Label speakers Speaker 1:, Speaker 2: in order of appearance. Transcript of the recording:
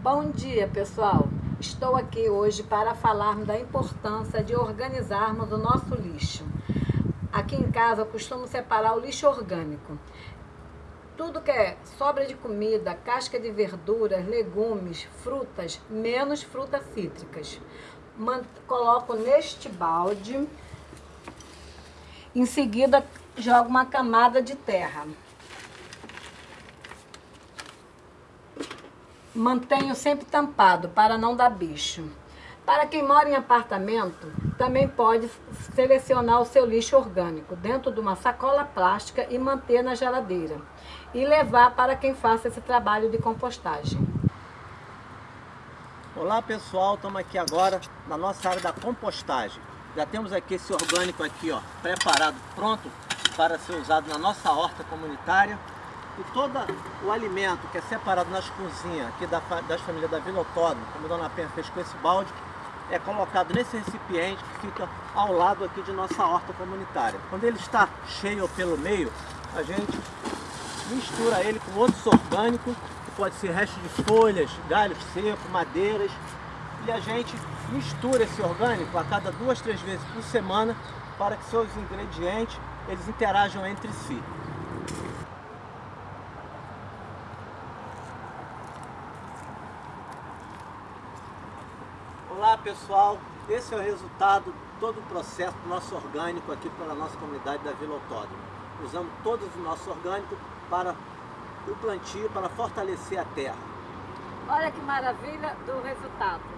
Speaker 1: Bom dia, pessoal! Estou aqui hoje para falarmos da importância de organizarmos o nosso lixo. Aqui em casa eu costumo separar o lixo orgânico. Tudo que é sobra de comida, casca de verduras, legumes, frutas, menos frutas cítricas. Coloco neste balde. Em seguida, jogo uma camada de terra. Mantenho sempre tampado para não dar bicho. Para quem mora em apartamento, também pode selecionar o seu lixo orgânico dentro de uma sacola plástica e manter na geladeira. E levar para quem faça esse trabalho de compostagem.
Speaker 2: Olá pessoal, estamos aqui agora na nossa área da compostagem. Já temos aqui esse orgânico aqui, ó, preparado, pronto para ser usado na nossa horta comunitária. E todo o alimento que é separado nas cozinhas aqui da, das famílias da Vila como a Dona Penha fez com esse balde, é colocado nesse recipiente que fica ao lado aqui de nossa horta comunitária. Quando ele está cheio pelo meio, a gente mistura ele com outros orgânicos, que pode ser resto de folhas, galhos secos, madeiras, e a gente mistura esse orgânico a cada duas, três vezes por semana para que seus ingredientes eles interajam entre si. Olá pessoal, esse é o resultado todo o processo do nosso orgânico aqui pela nossa comunidade da Vila Autódromo. Usamos todo o nosso orgânico para o plantio, para fortalecer a terra.
Speaker 1: Olha que maravilha do resultado.